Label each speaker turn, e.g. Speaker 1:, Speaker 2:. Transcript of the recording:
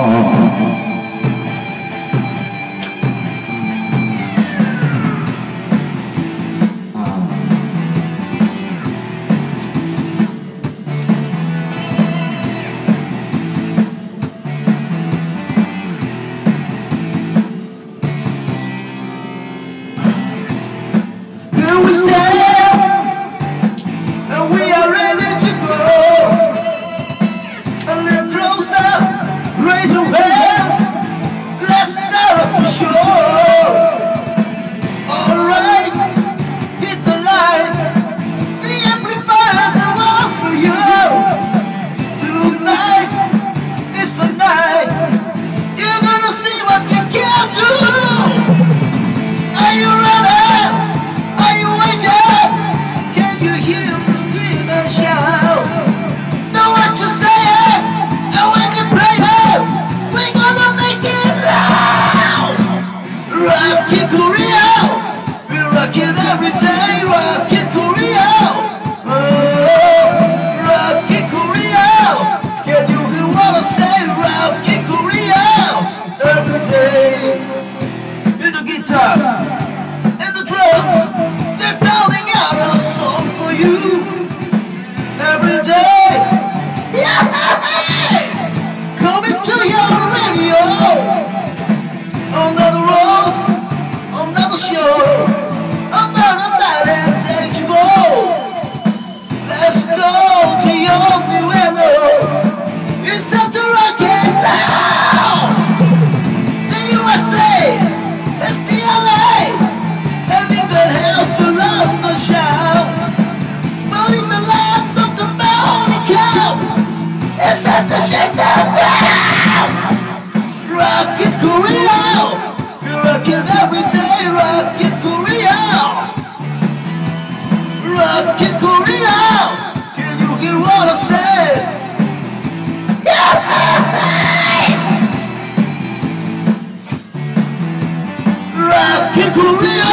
Speaker 1: There was Korea. We rock it every day, rock it Korea. Rock it Korea. Can you hear what I say? rock it Korea.